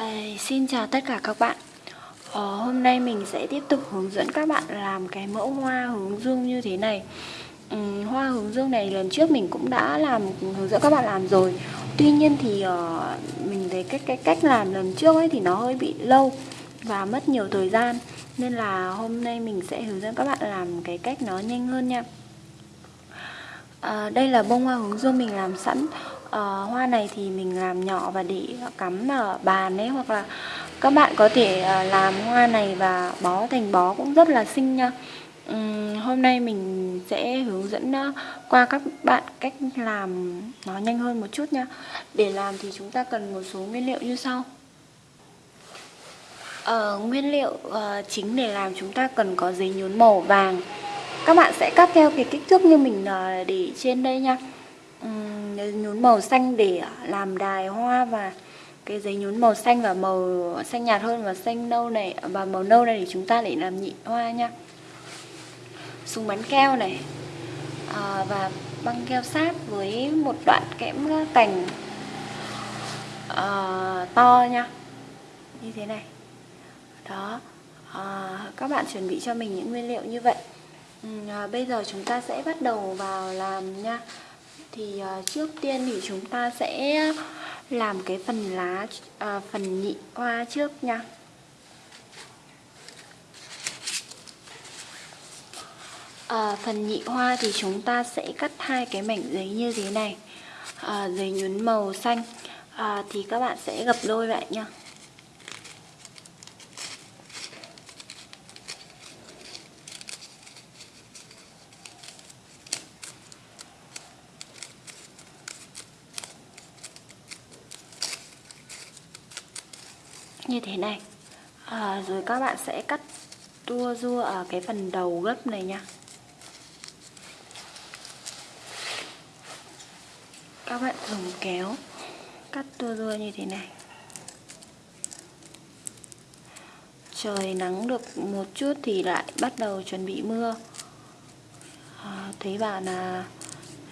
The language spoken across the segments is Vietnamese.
À, xin chào tất cả các bạn. Ờ, Hôm nay mình sẽ tiếp tục hướng dẫn các bạn làm cái mẫu hoa hướng dương như thế này. Ừ, Hoa hướng dương này lần trước mình cũng đã làm hướng dẫn các bạn làm rồi. Tuy nhiên thì uh, mình thấy cái, cái cách làm lần trước ấy thì nó hơi bị lâu và mất nhiều thời gian. Nên là hôm nay mình sẽ hướng dẫn các bạn làm cái cách nó nhanh hơn nha. À, Đây là bông hoa hướng dương mình làm sẵn à, hoa này thì mình làm nhỏ và để cắm ở bàn ấy hoặc là các bạn có thể ờ, làm hoa này và bó thành bó cũng rất là xinh nha. Uhm, hôm nay mình sẽ hướng dẫn qua các bạn cách làm nó nhanh hơn một chút nha. Để làm thì chúng ta cần một số nguyên liệu như sau. Uh, nguyên liệu uh, chính để làm chúng ta cần có giấy nhún màu vàng. Các bạn sẽ cắt theo cái kích thước như mình uh, để trên đây nha nhún màu xanh để làm đài hoa và cái giấy nhún màu xanh và màu xanh nhạt hơn và xanh nâu này và màu nâu này để chúng ta để làm nhị hoa nha. Súng bắn keo này à, và băng keo sát với một đoạn kẽm cành à, to nha. Như thế này. Đó à, các bạn chuẩn bị cho mình những nguyên liệu như vậy. À, bây giờ chúng ta sẽ bắt đầu vào làm nha thì uh, trước tiên thì chúng ta sẽ làm cái phần lá uh, phần nhị hoa trước nha. À, phần nhị hoa thì chúng ta sẽ cắt hai cái mảnh giấy như thế này. À, giấy nhún màu xanh. À, thì các bạn sẽ gập đôi lại nha. Như thế này. À, rồi các bạn sẽ cắt tua rua ở cái phần đầu gấp này nha. Các bạn dùng kéo cắt tua rua như thế này. Trời nắng được một chút thì lại bắt đầu chuẩn bị mưa. À, thấy bảo là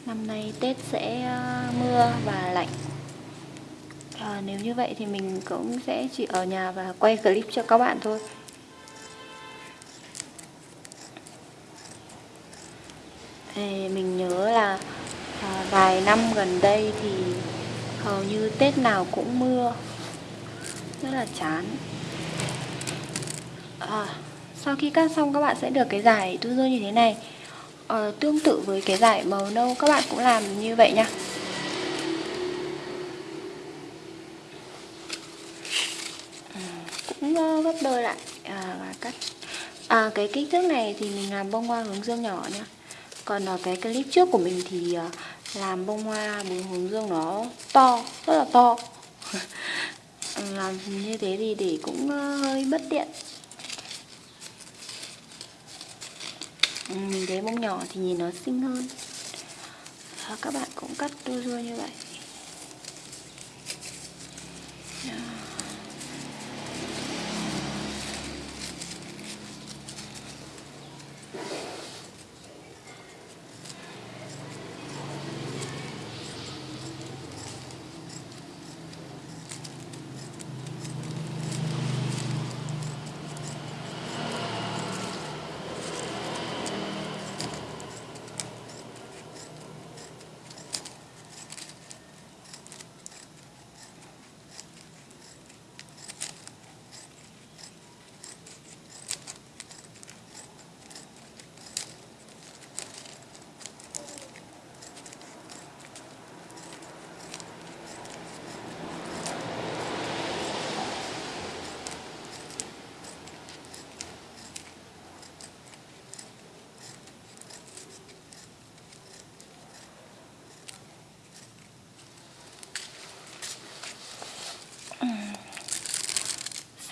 năm nay Tết sẽ à, mưa và lạnh à, nếu như vậy thì mình cũng sẽ chỉ ở nhà và quay clip cho các bạn thôi. Thì mình nhớ là à, vài năm gần đây thì hầu như Tết nào cũng mưa. Rất là chán. À, sau khi cắt xong các bạn sẽ được cái giải tu rơi như thế này. À, tương tự với cái giải màu nâu các bạn cũng làm như vậy nha cũng gấp đôi lại. À, và cắt. À, cái kích thước này thì mình làm bông hoa hướng dương nhỏ nha còn ở cái clip trước của mình thì à, làm bông hoa bông hướng dương nó to rất là to. Làm như thế thì để cũng à, hơi bất tiện. Ừ, mình thấy bông nhỏ thì nhìn nó xinh hơn. Đó, các bạn cũng cắt đôi đuôi như vậy.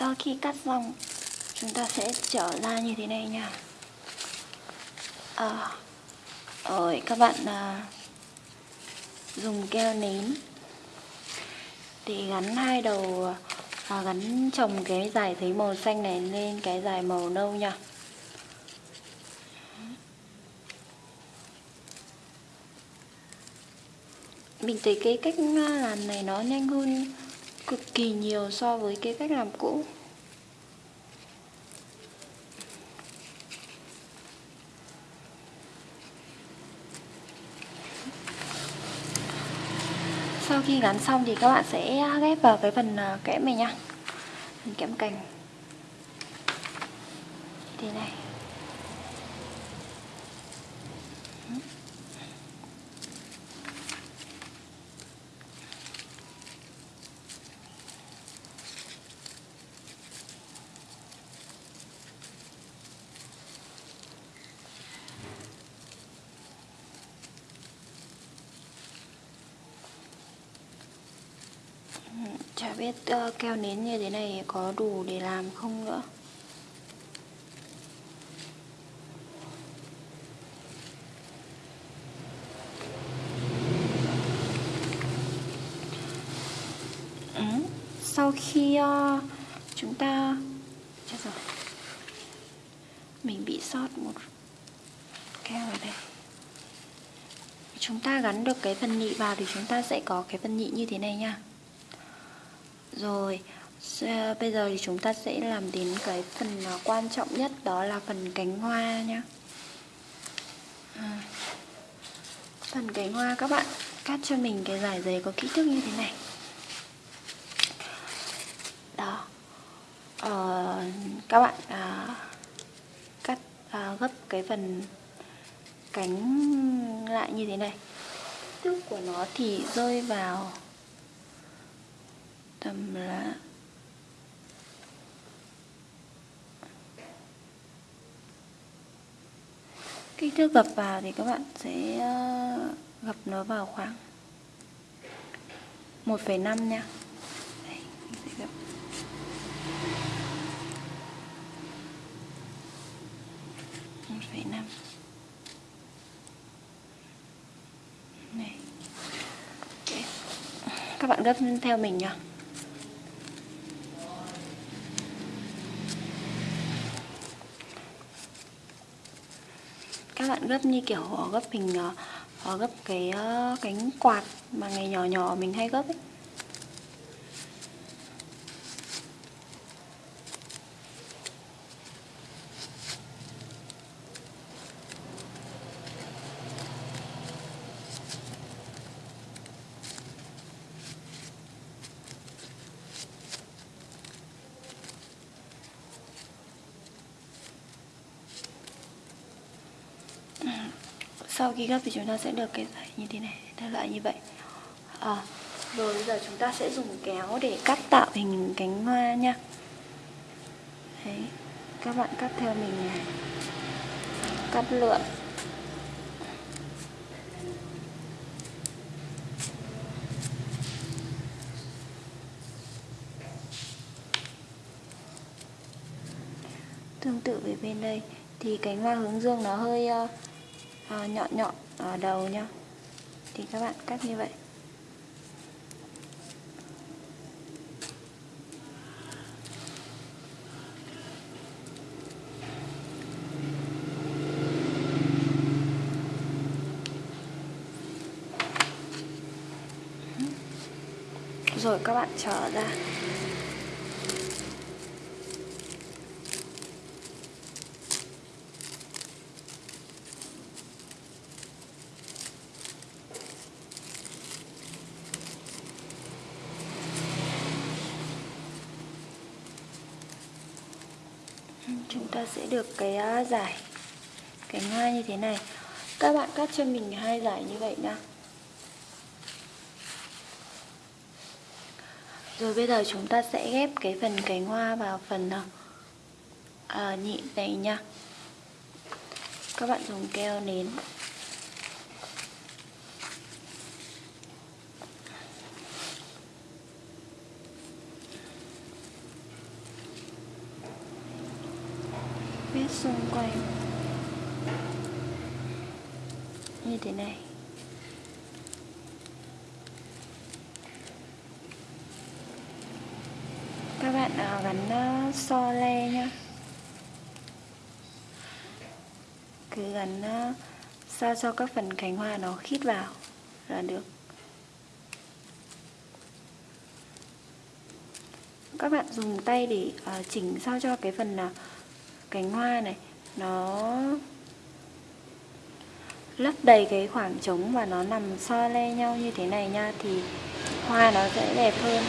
Sau khi cắt xong chúng ta sẽ trở ra như thế này nha. À, rồi các bạn à, dùng keo nến. Để gắn hai đầu à, gắn chồng cái dài thấy màu xanh này lên cái dài màu nâu nha. Mình thấy cái cách à, làm này nó nhanh hơn cực kỳ nhiều so với cái cách làm cũ sau khi gắn xong thì các bạn sẽ ghép vào cái phần ờ, kẽm này nhá phần kẽm cành. Thế này. Biết uh, keo nến như thế này có đủ để làm không nữa? Ừ. Sau khi uh, chúng ta Chết rồi. Mình bị sót một keo ở đây. Chúng ta gắn được cái phần nhị vào thì chúng ta sẽ có cái phần nhị như thế này nha rồi, bây giờ thì chúng ta sẽ làm đến cái phần à, quan trọng nhất đó là phần cánh hoa nhá. À, phần cánh hoa các bạn cắt cho mình cái giải giấy có kích thước như thế này. Đó. Ờ, các bạn à, cắt à, gấp cái phần cánh lại như thế này. Kích thước của nó thì rơi vào tâm lạ kích thước gập vào thì các bạn sẽ ờ, gập nó vào khoảng 1,5 nha. Đây, sẽ gập. một phẩy năm. Này. Các bạn gấp theo mình nhá. Các bạn gấp như kiểu gấp hình ờ, gấp cái ờ, cánh quạt mà ngày nhỏ nhỏ mình hay gấp ấy sau khi gấp thì chúng ta sẽ được cái giải như thế này đại loại như vậy. À, rồi bây giờ chúng ta sẽ dùng kéo để cắt tạo hình cánh hoa nha. Đấy, các bạn cắt theo mình này. Cắt lượn. Tương tự về bên đây thì cánh hoa hướng dương nó hơi uh, à, nhọn nhọn ở đầu nha thì các bạn cắt như vậy. Rồi các bạn trở ra. Chúng ta sẽ được cái à, giải cánh hoa như thế này. Các bạn cắt cho mình hai giải như vậy nha. Rồi bây giờ chúng ta sẽ ghép cái phần cánh hoa vào phần à, à, nhị này nha. Các bạn dùng keo nến. Xung quanh. Như thế này. Các bạn à, gắn uh, so le nhá. Cứ gắn uh, sao cho các phần cánh hoa nó khít vào là được. Các bạn dùng tay để uh, chỉnh sao cho cái phần uh, cánh hoa này, nó lấp đầy cái khoảng trống và nó nằm so le nhau như thế này nha, thì hoa nó sẽ đẹp hơn.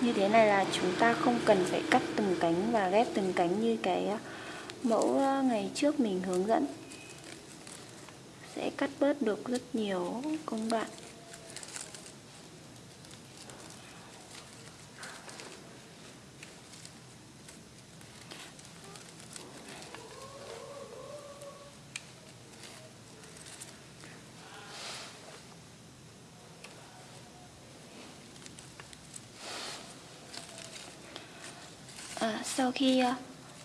Như thế này là chúng ta không cần phải cắt từng cánh và ghép từng cánh như cái ờ, mẫu ờ, ngày trước mình hướng dẫn sẽ cắt bớt được rất nhiều công đoạn. À, sau khi à,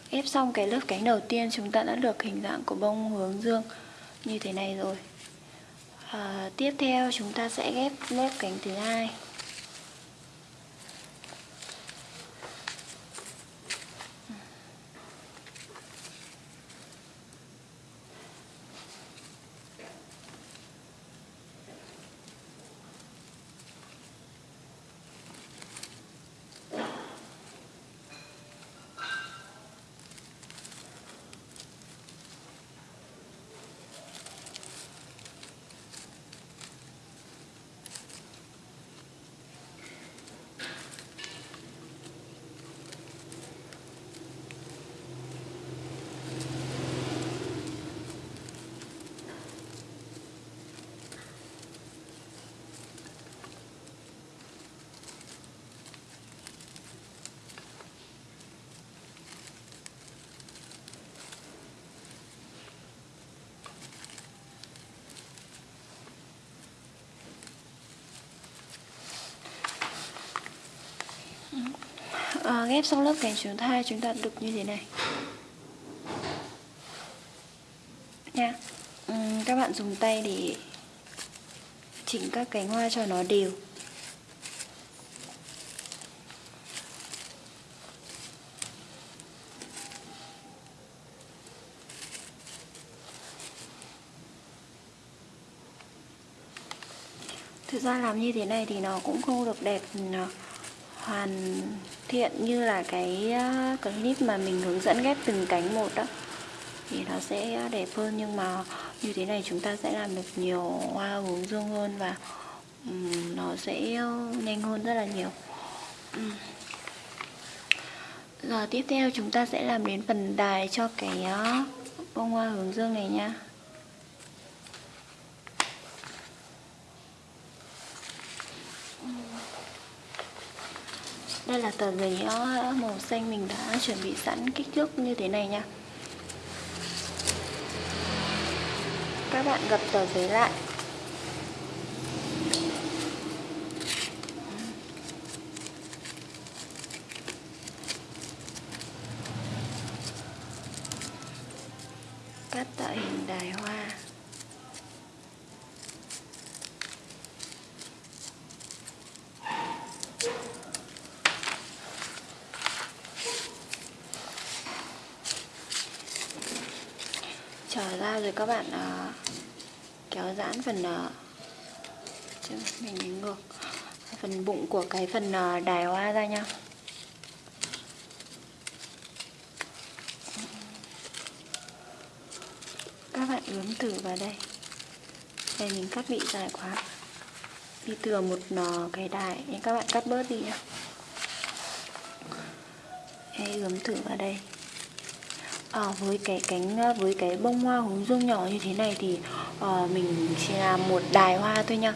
ép xong cái lớp cánh đầu tiên chúng ta đã được hình dạng của bông hướng dương như thế này rồi. À, tiếp theo chúng ta sẽ ghép lớp cánh thứ hai. À, ghép xong lớp cánh chúng thai chúng ta được như thế này. Nha. Uhm, các bạn dùng tay để chỉnh các cánh hoa cho nó đều. Thực ra làm như thế này thì nó cũng không được đẹp hoàn thiện như là cái ờ, clip mà mình hướng dẫn ghép từng cánh một đó, thì nó sẽ đẹp hơn. Nhưng mà như thế này chúng ta sẽ làm được nhiều hoa hướng dương hơn và nó sẽ ờ, nhanh hơn rất là nhiều. Rồi giờ tiếp theo chúng ta sẽ làm đến phần đài cho cái ờ, bông hoa hướng dương này nha. Đây là tờ giấy ờ, màu xanh mình đã chuẩn bị sẵn kích thước như thế này nha. Các bạn gập tờ giấy lại Cắt tạo hình đài hoa trở ra rồi các bạn uh, kéo giãn phần uh, mình ngược. Phần bụng của cái phần uh, đài hoa ra nha. Các bạn ướm thử vào đây. Đây mình cắt bị dài quá. Đi thừa một cái đài. Nên các bạn cắt bớt đi nha. Hãy ướm thử vào đây à, với cái cánh à, với cái bông hoa hướng dương nhỏ như thế này thì à, mình chỉ làm một đài hoa thôi nha.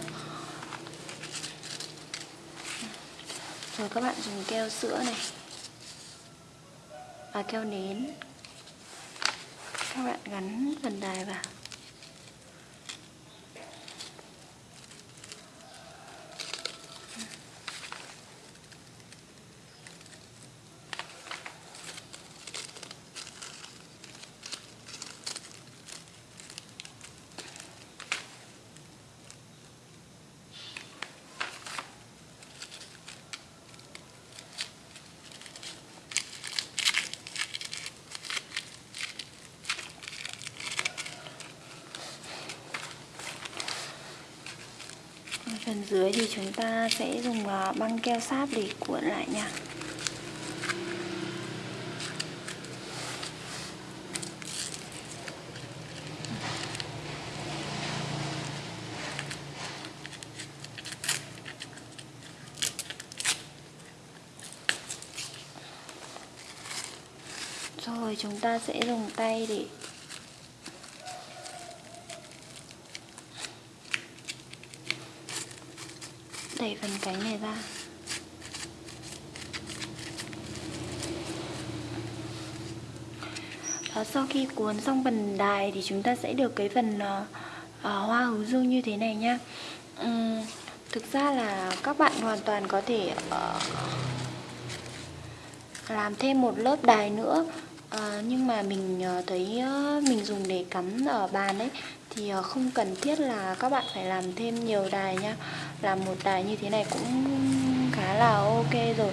Rồi các bạn dùng keo sữa này. Và keo nến. Các bạn gắn phần đài vào. Phần dưới thì chúng ta sẽ dùng ờ, băng keo sáp để cuộn lại nha. Rồi, chúng ta sẽ dùng tay để đẩy phần cánh này ra. À, sau khi cuốn xong phần đài thì chúng ta sẽ được cái phần à, à, hoa hướng dương như thế này nha uhm, Thực ra là các bạn hoàn toàn có thể à, làm thêm một lớp đài nữa. À, nhưng mà mình thấy mình dùng để cắm ở bàn ấy thì không cần thiết là các bạn phải làm thêm nhiều đài nha làm một đài như thế này cũng khá là ok rồi.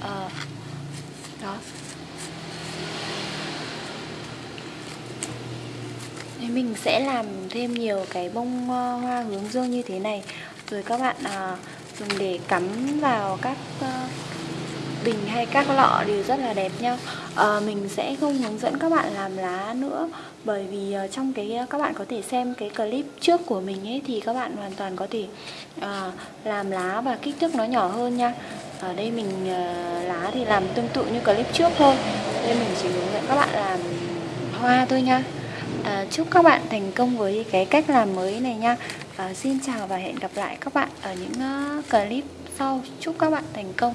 À, đó. Thế mình sẽ làm thêm nhiều cái bông ờ, hoa hướng dương như thế này. Rồi các bạn à, dùng để cắm vào các uh, bình hay các lọ đều rất là đẹp nhá. à, ờ, mình sẽ không hướng dẫn các bạn làm lá nữa bởi vì ờ, trong cái ờ, các bạn có thể xem cái clip trước của mình ấy thì các bạn hoàn toàn có thể à, làm lá và kích thước nó nhỏ hơn nha. Ở đây mình à, lá thì làm tương tự như clip trước thôi. Nên mình chỉ hướng dẫn các bạn làm hoa thôi nha. À, chúc các bạn thành công với cái cách làm mới này nha. À, xin chào và hẹn gặp lại các bạn ở những uh, clip sau. Chúc các bạn thành công.